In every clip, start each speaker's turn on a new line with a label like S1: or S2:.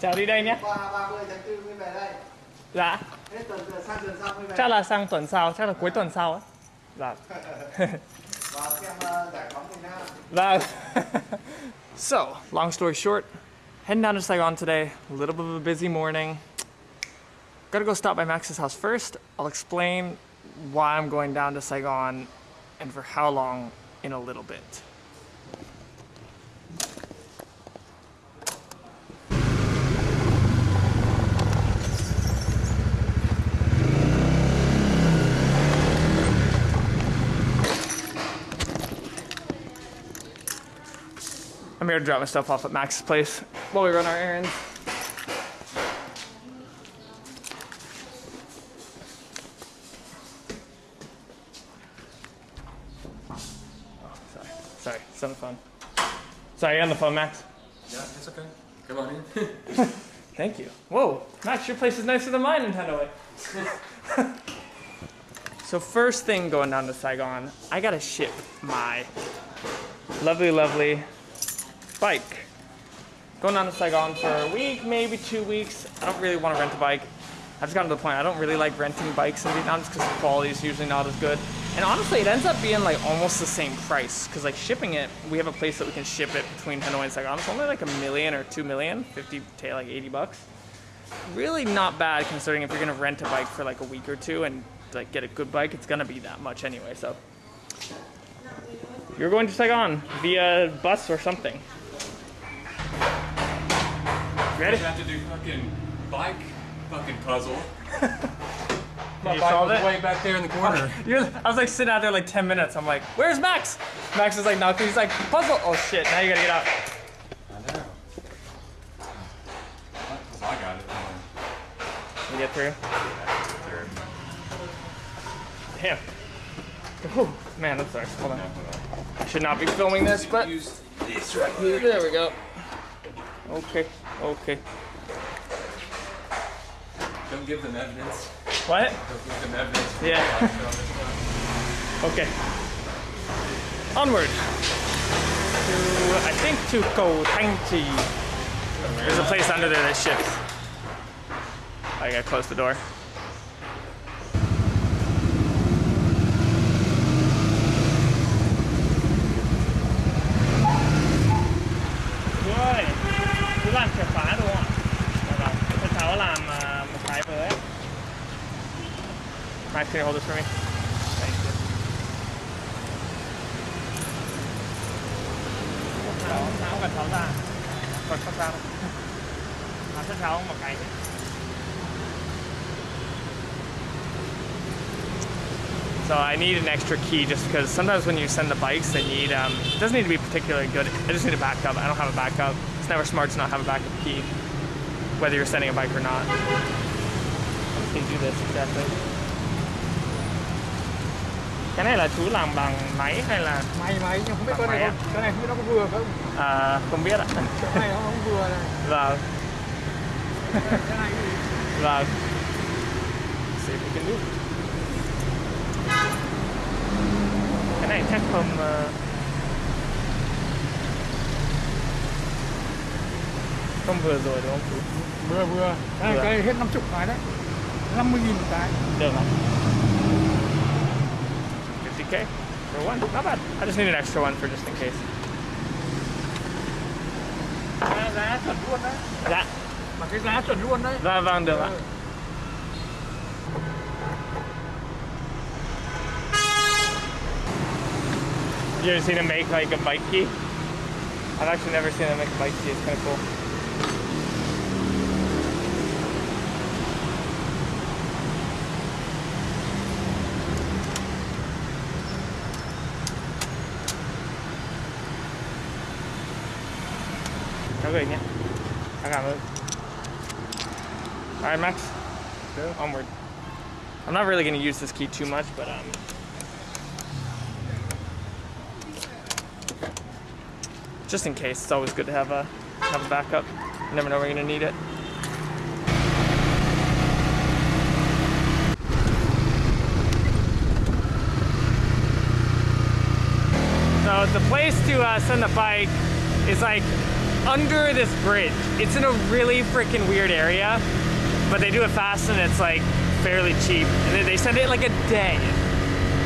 S1: chào đi đây nhé
S2: qua 30 tháng 4 mới về đây
S1: dạ
S2: hết tuần tuần sang tuần sau mới về
S1: chắc là sang tuần sau chắc là cuối tuần sau ấy dạ
S2: vào xem giải phóng miền Nam
S1: That. so, long story short, heading down to Saigon today. A little bit of a busy morning. Gotta go stop by Max's house first. I'll explain why I'm going down to Saigon and for how long in a little bit. Here to drop my stuff off at Max's place while we run our errands. Oh, sorry. Sorry, it's on the phone. Sorry, you on the phone, Max?
S3: Yeah, it's okay. Come on in.
S1: Thank you. Whoa, Max, your place is nicer than mine in Hanoi. so first thing going down to Saigon, I gotta ship my lovely, lovely bike. Going down to Saigon for a week, maybe two weeks. I don't really want to rent a bike. I've just gotten to the point I don't really like renting bikes in Vietnam just because the quality is usually not as good. And honestly, it ends up being like almost the same price because like shipping it, we have a place that we can ship it between Hanoi and Saigon. It's only like a million or two million, 50 to like 80 bucks. Really not bad considering if you're gonna rent a bike for like a week or two and like get a good bike, it's gonna be that much anyway. So you're going to Saigon via bus or something. Ready?
S3: You have to do fucking bike fucking puzzle. My
S1: you
S3: bike was
S1: it?
S3: way back there in the corner.
S1: I was like sitting out there like 10 minutes. I'm like, where's Max? Max is like knocking. He's like, puzzle. Oh shit, now you gotta get out.
S3: I know. I got it.
S1: You get through? Damn. Oh, man, I'm sorry. Hold on. I should not be filming this, but
S3: Use this right here.
S1: there we go. Okay, okay.
S3: Don't give them evidence.
S1: What?
S3: Don't give them evidence.
S1: Yeah. Okay. Onward. To, I think to Cầu Thanh Trì. There's a place under there that ships. I gotta close the door. Làm chìa khóa đúng không ạ? Cháu làm một cái với. Max, can you hold this for me? Thank you. Ra. Còn ra một cái. So I need an extra key just because sometimes when you send the bikes, they need, um, it doesn't need to be particularly good. I just need a backup. I don't have a backup. Never smart to not have a backup key, whether you're sending a bike or not. To do this exactly. Cái này là chú làm bằng máy hay là
S2: may máy nhưng không biết con này
S1: máy
S2: có, cái này không biết nó có vừa không
S1: à, không biết ạ.
S2: cái này nó không vừa này
S1: Vâng,
S2: cái này thì
S1: vâng. See if we can do. Cái này thép không ờ, không vừa rồi đúng không
S2: vừa vừa này,
S1: Vừa.
S2: cái hết 50 cái đấy 50 nghìn một cái
S1: Được ạ. 50k for one, not bad. I just need an extra one for just in case.
S2: giá, giá chuẩn luôn đấy
S1: Dạ,
S2: mà cái giá chuẩn luôn đấy
S1: vâng vâng được ạ. You ever seen him make like a bike key? I've actually never seen him make a bike key. It's kind of cool. Cháu gửi nhé. Anh cảm ơn. Alright, Max. Onward. I'm not really going to use this key too much, but um, just in case. It's always good to have a have a backup. You never know when you're gonna need it. So the place to uh, send the bike is like under this bridge. It's in a really freaking weird area, but they do it fast and it's like fairly cheap. And they, they send it like a day.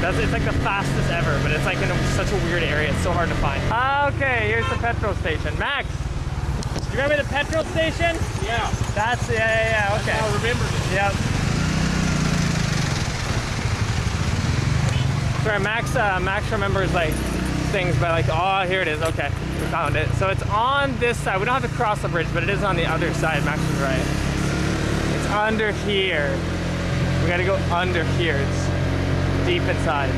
S1: That's it's like the fastest ever, but it's like in a, such a weird area. It's so hard to find. Ah, okay, here's the petrol station. Max, do you remember the petrol station?
S3: Yeah.
S1: That's yeah, yeah, yeah. Okay.
S3: I remembered it.
S1: Yep. Sorry, Max. Uh, Max remembers like things, but like, oh, here it is. Okay, we found it. So it's on this side. We don't have to cross the bridge, but it is on the other side. Max is right. It's under here. We gotta go under here. It's deep inside.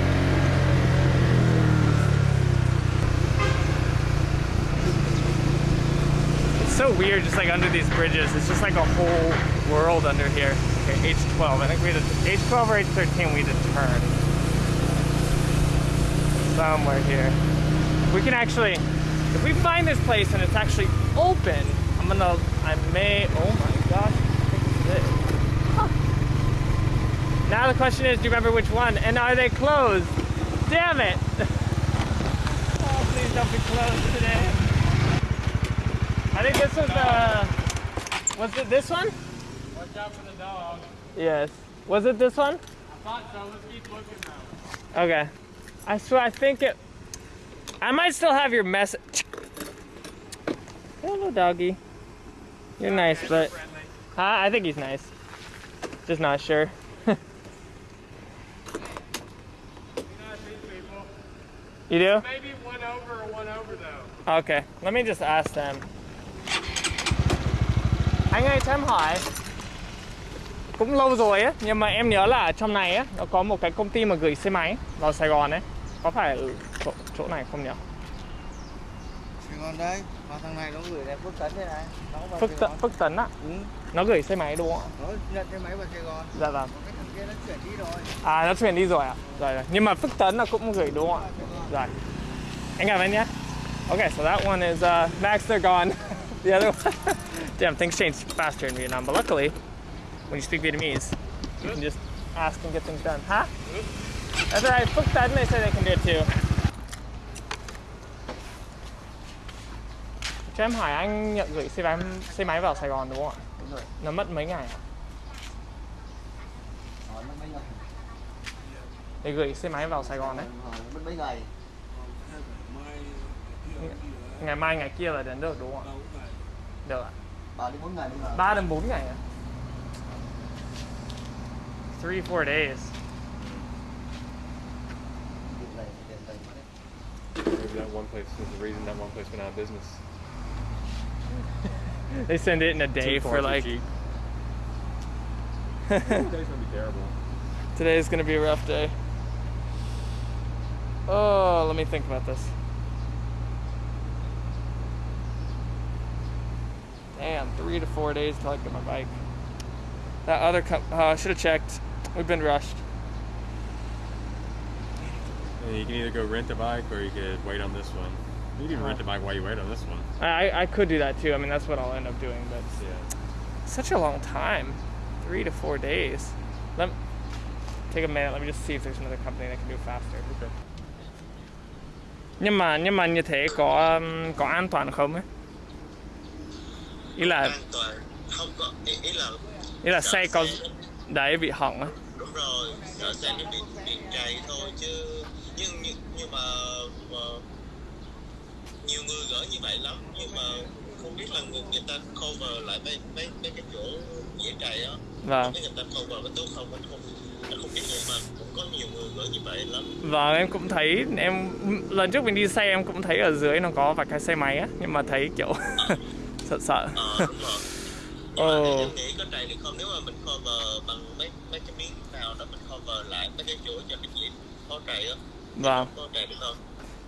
S1: It's so weird, just like under these bridges. It's just like a whole world under here. Okay, H12. I think we a, H12 or H13. We to turn somewhere here. We can actually, if we find this place and it's actually open, I'm gonna, I may, oh my gosh. Huh. Now the question is, do you remember which one? And are they closed? Damn it! Oh, please don't be closed today. I think this was the, uh, was it this one?
S3: Watch out for the dog.
S1: Yes. Was it this one?
S3: I thought so. Let's keep looking though.
S1: Okay. I swear, I think it. I might still have your message. Hello, doggy. You're nice, but
S3: Friendly.
S1: I think he's nice. Just not sure.
S3: You know, these people.
S1: You do?
S3: Maybe one over or one over though.
S1: Okay. Let me just ask them. Anh ơi, cho em hỏi. Cũng lâu rồi á, nhưng mà em nhớ là ở trong này á, nó có một cái công ty mà gửi xe máy vào Sài Gòn ấy. Có phải ở chỗ, chỗ này không nhỉ?
S2: Sài Gòn đây, vào thằng này nó gửi đẹp Phước Tấn đây này. Nó
S1: Phước, Tấn. Phước Tấn á.
S2: Ừ,
S1: Nó gửi xe máy đúng không ạ?
S2: nó nhận cái máy vào Sài Gòn.
S1: Dạ vâng.
S2: Còn cái thằng kia nó chuyển đi rồi.
S1: À nó chuyển đi rồi ạ? Rồi rồi. Nhưng mà Phước Tấn là cũng gửi đúng không ạ? Rồi. Anh cảm ơn nhé. Okay, so that one is uh, Max, they're gone. the other one, damn, things change faster in Vietnam. But luckily, when you speak Vietnamese, you can just ask and get things done. Huh? That's all right. Phước Tấn, they say they can do it too. Cho em hỏi anh nhận gửi xe máy, xe máy vào Sài Gòn đúng không ạ?
S2: Đúng rồi.
S1: Nó mất mấy ngày ạ?
S2: Hỏi mất mấy ngày.
S1: Để gửi xe máy vào Sài Gòn đấy.
S2: Mất mấy ngày.
S1: Ngày mai ngày kia là đến được đúng không ạ? Được ạ.
S2: Ba đến bốn ngày nhưng mà.
S1: 3 đến 4 ngày à? 3 4 days.
S2: Việc này thì tiền tài quá đấy.
S3: Maybe that one place is the reason that one place went out of business.
S1: They send it in a day for like.
S3: Today's gonna be terrible.
S1: today's gonna be a rough day. Oh, let me think about this. Damn, three to four days till I get my bike. That other com- uh, I should have checked. We've been rushed.
S3: And you can either go rent a bike or you could wait on this one. You can rent a bike while you wait on this one.
S1: I I could do that too. I mean, that's what I'll end up doing, but
S3: Yeah.
S1: such a long time three to four days let me, take a minute let me just see if there's another company that can do it faster
S3: Okay.
S1: nhưng mà nhưng mà như thế có um, có an toàn không ấy ý là
S4: an toàn không có ý, ý là
S1: ý là xe có đấy bị hỏng á.
S4: Đúng rồi sợ xe nó bị bị trầy thôi chứ. Nhưng nhưng, nhưng mà, mà nhiều người gỡ như vậy lắm. Nhưng mà không biết là người, người ta cover lại mấy mấy mấy cái chỗ dễ trầy á.
S1: Vâng.
S4: Người ta cover có tốt không anh không anh không biết nhưng mà cũng có nhiều người gỡ như vậy lắm.
S1: Vâng em cũng thấy em lần trước mình đi xe em cũng thấy ở dưới nó có vài cái xe máy á. Nhưng mà thấy kiểu sợ sợ.
S4: Ờ em nghĩ có trầy được không? Nếu mà mình cover bằng mấy mấy cái miếng nào đó mình cover lại mấy cái chỗ cho nó dễ có trầy á.
S1: Vâng.
S4: Có trầy được không?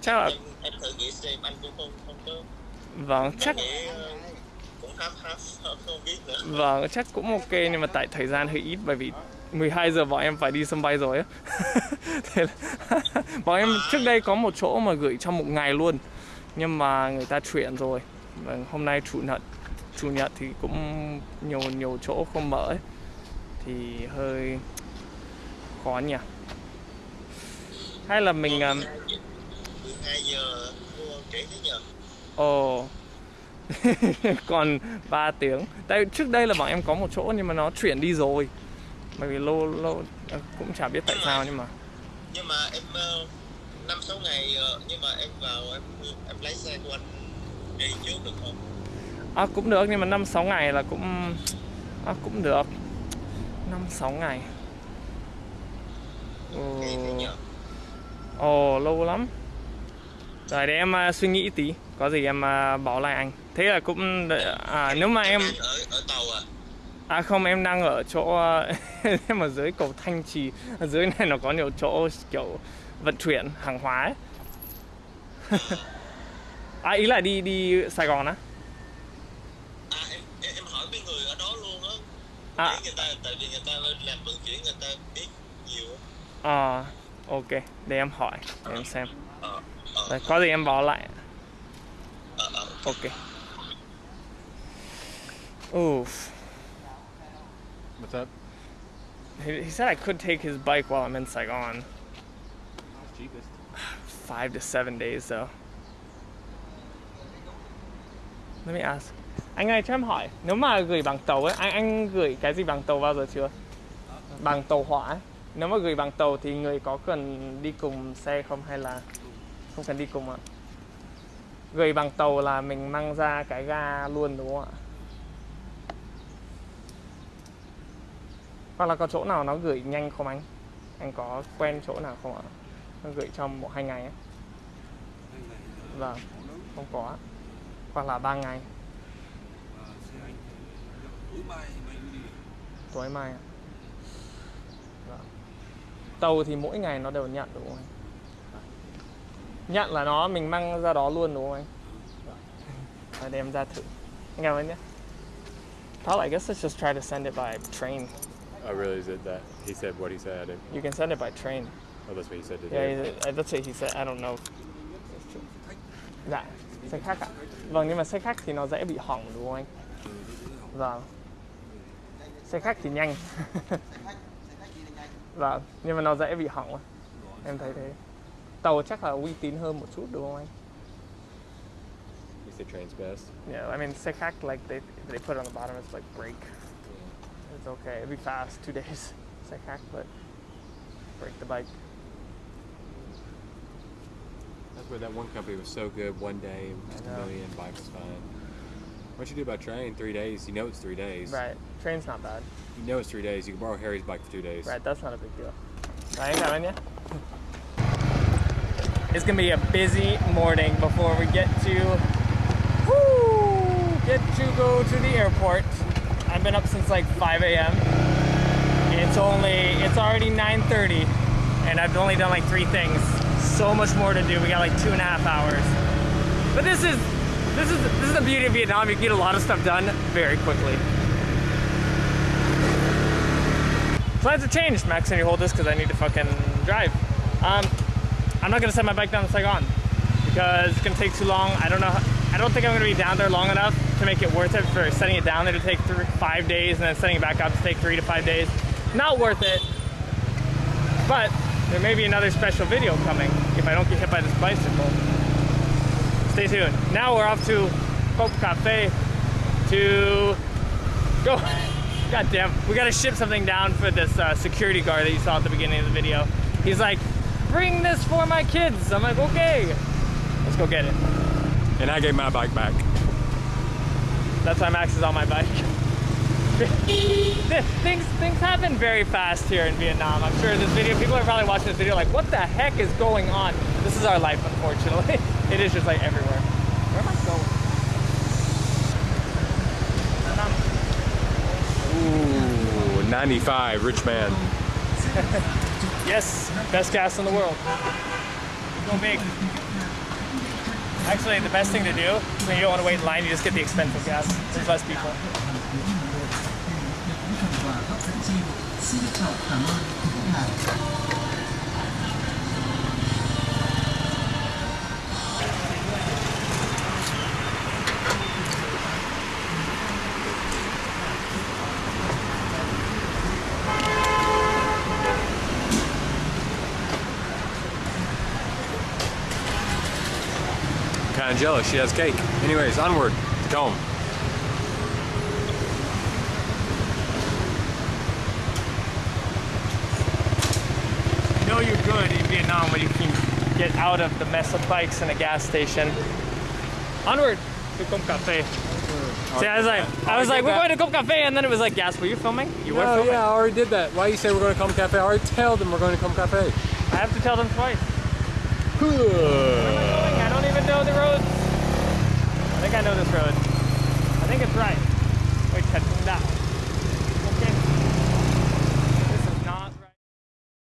S1: Chắc là
S4: em, em thử nghĩ xem anh cũng không không có
S1: vâng chắc
S4: nghĩ ờ, cũng khám khám không, không biết nữa.
S1: Vâng, chắc cũng ok nhưng mà tại thời gian hơi ít bởi vì 12 giờ bọn em phải đi sân bay rồi á. Thế là bọn em trước đây có một chỗ mà gửi trong một ngày luôn. Nhưng mà người ta chuyển rồi. Vâng, hôm nay chủ nhật chủ nhật thì cũng nhiều nhiều chỗ không mở ấy. Thì hơi khó nhỉ. Hay là mình
S4: 12 giờ mua trễ thế nhờ
S1: ồ. Còn 3 tiếng. Tại trước đây là bọn em có một chỗ nhưng mà nó chuyển đi rồi. Bởi vì lâu lâu cũng chả biết tại sao nhưng mà.
S4: nhưng mà em ờ, năm sáu ngày ờ, nhưng mà em vào em em lấy xe của anh đi trước được không
S1: à, cũng được nhưng mà năm sáu ngày là cũng à, cũng được. Năm sáu ngày. Ồ, ồ lâu lắm. Rồi để em à, suy nghĩ tí. Có gì em à, báo lại anh. Thế là cũng à, nếu mà em
S4: ở ở tàu à?
S1: À không em đang ở chỗ em ở dưới cầu Thanh Trì. Ở dưới này nó có nhiều chỗ kiểu vận chuyển hàng hóa ấy. à ý là đi đi Sài Gòn á
S4: Ah. Ah,
S1: à
S4: Để người ta tại vì người ta làm vận chuyển người ta biết nhiều á
S1: ok để em hỏi để em xem
S4: ờ ờ
S1: Rồi, có gì em báo lại
S4: ờ ờ
S1: ok Oof.
S3: What's up?
S1: He, he said I could take his bike while I'm in Saigon.
S3: Cheapest.
S1: Five to seven days though. Let me ask. Anh ơi cho em hỏi, nếu mà gửi bằng tàu ấy, anh anh gửi cái gì bằng tàu bao giờ chưa? Bằng tàu hỏa ấy. Nếu mà gửi bằng tàu thì người có cần đi cùng xe không hay là không cần đi cùng ạ? Gửi bằng tàu là mình mang ra cái ga luôn đúng không ạ? Hoặc là có chỗ nào nó gửi nhanh không anh? Anh có quen chỗ nào không ạ? Nó gửi trong một hai ngày ấy. Vâng, không có. Hoặc là ba ngày, tối mai. ạ. Vâng. Tàu thì mỗi ngày nó đều nhận đúng không anh? Nhận là nó mình mang ra đó luôn đúng không anh? Rồi đem ra thử. Anh cảm ơn nhé. Probably, I guess let's just try to send it by train.
S3: I really did that. He said what he said. And,
S1: You can send it by train.
S3: oh, that's what he said
S1: Yeah,
S3: today.
S1: he- that's what he said. I don't know. Dạ, xe khách ạ. Vâng, nhưng mà xe khách thì nó dễ bị hỏng đúng không anh? Vâng. Xe khách thì nhanh. vâng, nhưng mà nó dễ bị hỏng. Em thấy thế. Tàu chắc là uy tín hơn một chút đúng không anh?
S3: He said train's best.
S1: Yeah, I mean xe khách like they they put it on the bottom it's like brake. It's okay. It'd be fast, two days. Xe khách, but break the bike.
S3: That's where that one company was so good. One day, just a million, bike was fine. What you do about train? Three days. You know it's three days.
S1: Right. Train's not bad.
S3: You know it's three days. You can borrow Harry's bike for two days.
S1: Right, that's not a big deal. I ain't cảm ơn It's gonna be a busy morning before we get to woo, get to go to the airport. I've been up since like 5 a.m. It's only it's already 9:30, and I've only done like three things. So much more to do. We got like two and a half hours. But this is this is this is the beauty of Vietnam. You can get a lot of stuff done very quickly. Plans have changed. Max, can you hold this? Because I need to fucking drive. Um, I'm not gonna set my bike down to Saigon because it's gonna take too long. I don't know. I don't think I'm gonna be down there long enough to make it worth it for setting it down there to take three, five days and then setting it back up to take three to five days. Not worth it. But there may be another special video coming if I don't get hit by this bicycle. Stay tuned. Now we're off to Cong Cafe to go. God damn, we gotta ship something down for this uh, security guard that you saw at the beginning of the video. He's like, bring this for my kids. I'm like, okay. Let's go get it.
S3: And I gave my bike back.
S1: That's why Max is on my bike. things things happen very fast here in Vietnam. I'm sure this video, people are probably watching this video like, what the heck is going on? This is our life, unfortunately. it is just like everywhere. Where am I going?
S3: Ooh, 95, rich man.
S1: Yes, best gas in the world. Go big. Actually, the best thing to do when you don't want to wait in line, you just get the expensive gas. There's less people.
S3: Kind of jealous. She has cake. Anyways, onward. Him.
S1: You're good in Vietnam when you can get out of the mess of bikes in a gas station. Onward to Cong Cafe. Hmm. See, I was like, I was like, we're going to Cong Cafe, and then it was like, gas. Were you filming? You were
S3: Oh
S1: filming.
S3: yeah, I already did that. Why you say we're going to Cong cafe? I already told them we're going to Cong cafe.
S1: I have to tell them twice. Where am I going? I don't even know the roads. I think I know this road. I think it's right. Wait, head down.